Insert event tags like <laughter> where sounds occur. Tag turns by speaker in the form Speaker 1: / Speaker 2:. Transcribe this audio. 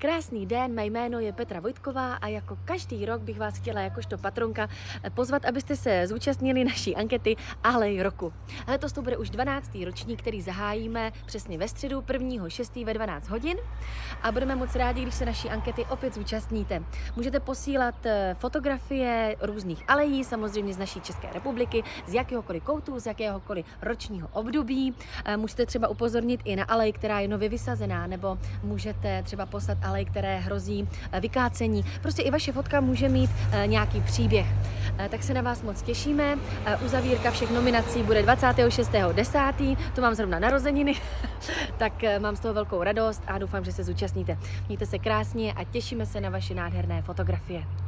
Speaker 1: Krásný den, mé jméno je Petra Vojtková a jako každý rok bych vás chtěla jakožto patronka pozvat, abyste se zúčastnili naší ankety Alej roku. Letos to bude už 12. ročník, který zahájíme přesně ve středu 1.6. ve 12 hodin a budeme moc rádi, když se naší ankety opět zúčastníte. Můžete posílat eh, fotografie různých alejí, samozřejmě z naší České republiky, z jakéhokoliv koutu, z jakéhokoliv ročního období. Eh, můžete třeba upozornit i na alej, která je nově vysazená, nebo můžete třeba poslat alej, které hrozí eh, vykácení. Prostě i vaše fotka může mít eh, nějaký příběh. Eh, tak se na vás moc těšíme. Uzavírka všech nominací bude 26.10. To mám zrovna narozeniny, <laughs> tak mám z toho velkou radost a doufám, že se zúčastníte. Mějte se krásně a těšíme se na vaše nádherné fotografie.